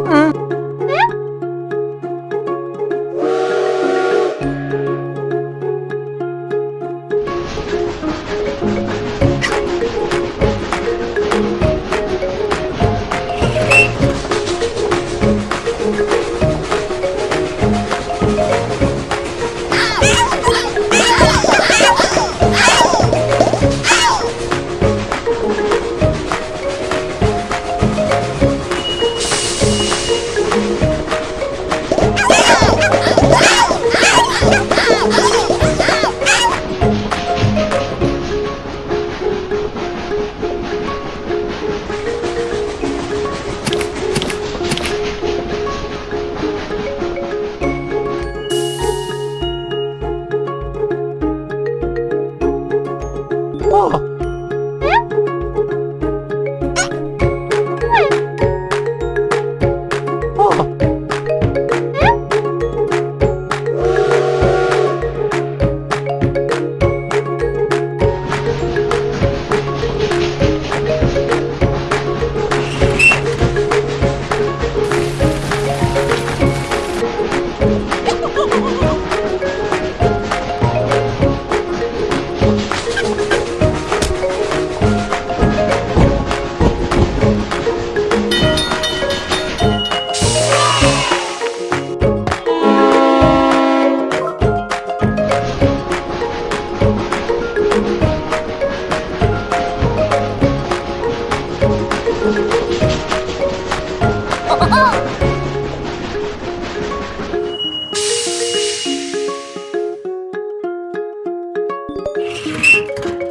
嗯。Oh!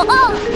Oh!